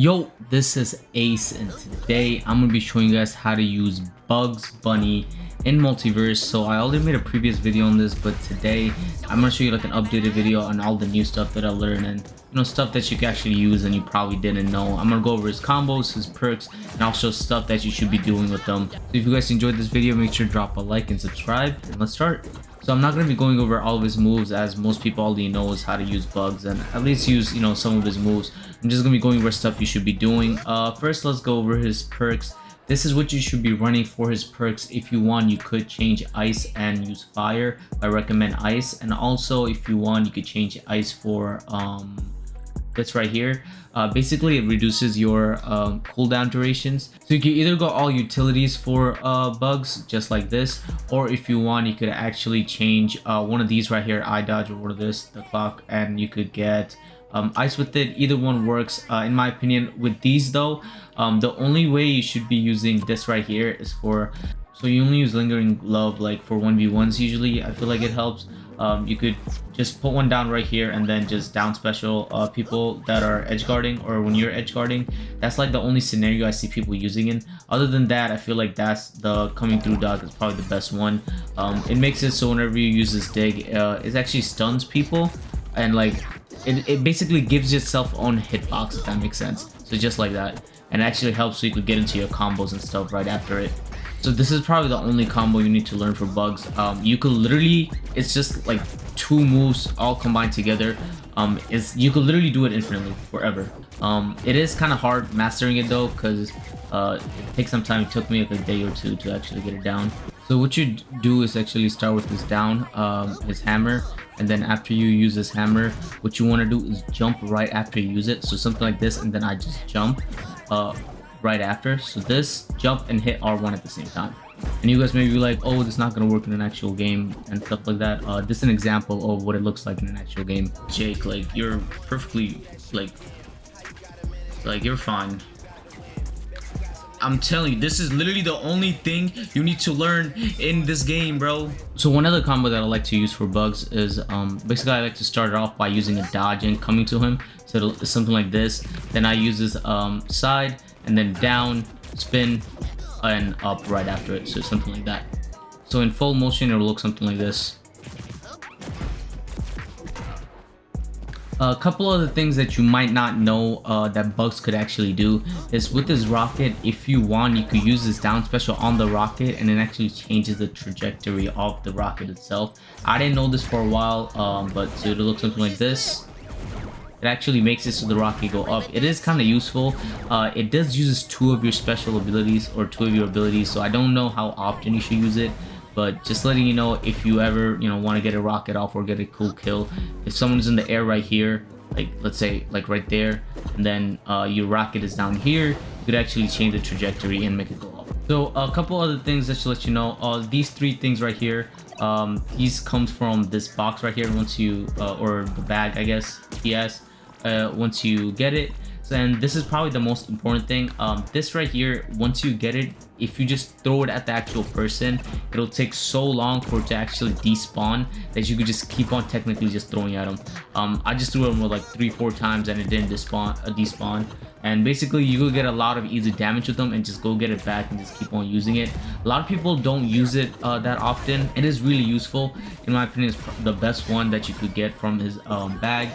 Yo, this is Ace and today I'm to be showing you guys how to use Bugs Bunny in MultiVersus. So I already made a previous video on this, but today I'm to show you like an updated video on all the new stuff that I learned and you know stuff that you can actually use and you probably didn't know. I'm to go over his combos, his perks, and also stuff that you should be doing with them. So if you guys enjoyed this video, make sure to drop a like and subscribe and let's start. So I'm not going to be going over all of his moves as most people already knows how to use bugs and at least use, you know, some of his moves. I'm just going to be going over stuff you should be doing. Uh, first, let's go over his perks. This is what you should be running for his perks. If you want, you could change ice and use fire. I recommend ice. And also, if you want, you could change ice for um, this right here. Uh, basically, it reduces your um, cooldown durations. So you can either go all utilities for uh, bugs, just like this, or if you want, you could actually change uh, one of these right here, eye dodge, or this, the clock, and you could get um, ice with it either one works uh, in my opinion with these though um, the only way you should be using this right here is for so you only use lingering love like for 1v1s usually i feel like it helps um, you could just put one down right here and then just down special uh, people that are edge guarding or when you're edge guarding. That's like the only scenario i see people using in. Other than that i feel like that's the coming through Doc is probably the best one. Um, it makes it so whenever you use this dig uh, it actually stuns people and like it, it basically gives yourself own hitbox if that makes sense. So just like that. And actually helps so you could get into your combos and stuff right after it so this is probably the only combo you need to learn for bugs. Um, you could literally it's just like two moves all combined together. Um is you could literally do it infinitely forever. Um it is kind of hard mastering it though because uh it takes some time. It took me like a day or two to actually get it down. So what you do is actually start with this down um his hammer and then after you use this hammer what you want to do is jump right after you use it. So something like this and then i just jump. Uh right after so this jump and hit r1 at the same time and you guys may be like oh this is not going to work in an actual game and stuff like that uh this is an example of what it looks like in an actual game jake like you're perfectly like like you're fine I'm telling you, this is literally the only thing you need to learn in this game, bro. So one other combo that I like to use for bugs is um, basically I like to start it off by using a dodge and coming to him. So something like this. Then I use this um, side and then down, spin, and up right after it. So something like that. So in full motion, it will look something like this. a couple of the things that you might not know uh, that bugs could actually do is with this rocket if you want you could use this down special on the rocket and it actually changes the trajectory of the rocket itself i didn't know this for a while um, but so it'll look something like this it actually makes it so the rocket go up. It is kind of useful. Uh, it does uses two of your special abilities or two of your abilities so i don't know how often you should use it but just letting you know if you ever you know want to get a rocket off or get a cool kill. If someone's in the air right here like let's say like right there and then uh, your rocket is down here you could actually change the trajectory and make it go up. So a couple other things that should let you know. Uh, these three things right here um, these comes from this box right here once you uh, or the bag I guess yes uh, once you get it and this is probably the most important thing. Um, this right here once you get it if you just throw it at the actual person it'll take so long for it to actually despawn that you could just keep on technically just throwing at them um, i just threw them like three four times and it didn't despawn uh, despawn. And basically you will get a lot of easy damage with them and just go get it back and just keep on using it. A lot of people don't use it uh, that often. It is really useful. In my opinion it's the best one that you could get from his um, bag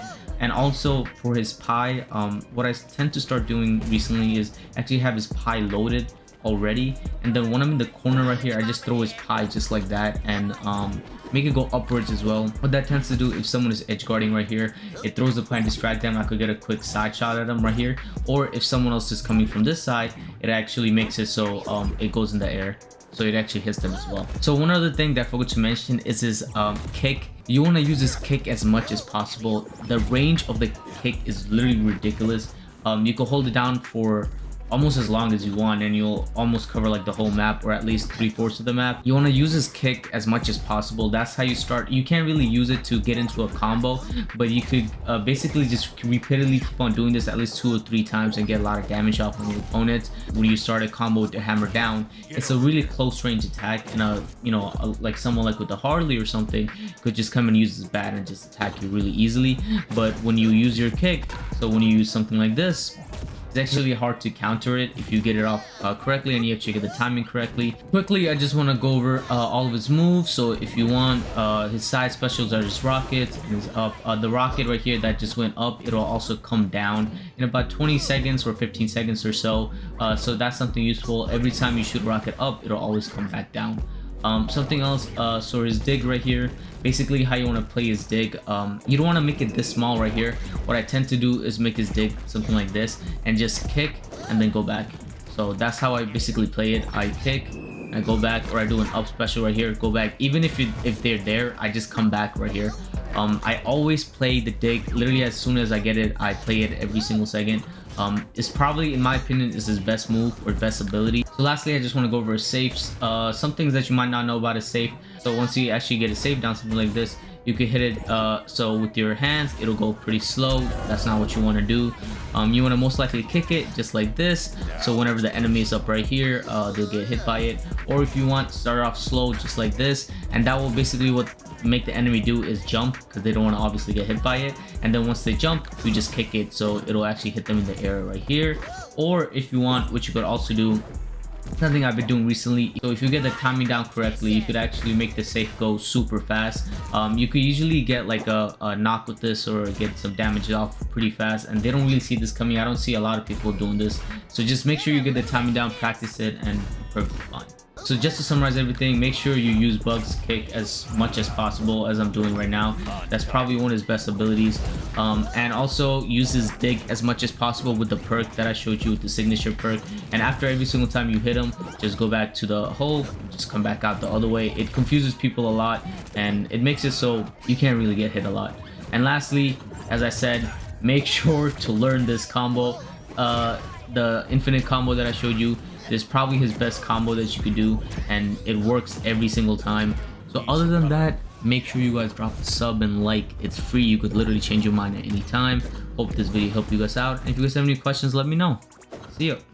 and also for his pie um, what i tend to start doing recently is actually have his pie loaded already. And then when i'm in the corner right here i just throw his pie just like that and um, make it go upwards as well. What that tends to do if someone is edge guarding right here it throws the pie and distract them. I could get a quick side shot at them right here. Or if someone else is coming from this side it actually makes it so um, it goes in the air. So it actually hits them as well. So one other thing that i forgot to mention is his um, kick you want to use this kick as much as possible. The range of the kick is literally ridiculous. Um, you can hold it down for almost as long as you want and you'll almost cover like the whole map or at least three-fourths of the map. You want to use this kick as much as possible. That's how you start. You can't really use it to get into a combo but you could uh, basically just repeatedly keep on doing this at least two or three times and get a lot of damage off on your opponent when you start a combo with the hammer down it's a really close range attack and a you know a, like someone like with the harley or something could just come and use this bat and just attack you really easily. But when you use your kick so when you use something like this It's actually hard to counter it if you get it off uh, correctly and you have to get the timing correctly. Quickly, I just want to go over uh, all of his moves. So if you want, uh, his side specials are his rocket, his up, uh, the rocket right here that just went up, it'll also come down in about 20 seconds or 15 seconds or so. Uh, so that's something useful. Every time you shoot rocket up, it'll always come back down. Um, something else, uh, so his dig right here, basically how you want to play his dig. Um, you don't want to make it this small right here. What I tend to do is make his dig something like this and just kick and then go back. So that's how I basically play it. I kick, I go back, or I do an up special right here, go back. Even if you, if they're there, I just come back right here. Um, I always play the dig literally as soon as I get it. I play it every single second. Um, it's probably, in my opinion, is his best move or best ability. So lastly, I just want to go over safes. Uh, some things that you might not know about a safe. So once you actually get a safe down, something like this, you can hit it uh, so with your hands it'll go pretty slow. That's not what you want to do. Um, you want to most likely kick it just like this. So whenever the enemy is up right here uh, they'll get hit by it. Or if you want start off slow just like this. And that will basically what make the enemy do is jump because they don't want to obviously get hit by it. And then once they jump you just kick it. So it'll actually hit them in the air right here. Or if you want what you could also do something I've been doing recently. So if you get the timing down correctly, you could actually make the safe go super fast. Um, you could usually get like a, a, knock with this or get some damage off pretty fast and they don't really see this coming. I don't see a lot of people doing this. So just make sure you get the timing down, practice it and perfectly fine. So just to summarize everything, make sure you use Bugs Kick as much as possible as I'm doing right now. That's probably one of his best abilities. Um, and also use his Dig as much as possible with the perk that I showed you with the signature perk. And after every single time you hit him, just go back to the hole, just come back out the other way. It confuses people a lot and it makes it so you can't really get hit a lot. And lastly, as I said, make sure to learn this combo. Uh, the infinite combo that I showed you is probably his best combo that you could do and it works every single time. So other than that make sure you guys drop a sub and like. It's free. You could literally change your mind at any time. Hope this video helped you guys out. And if you guys have any questions let me know. See you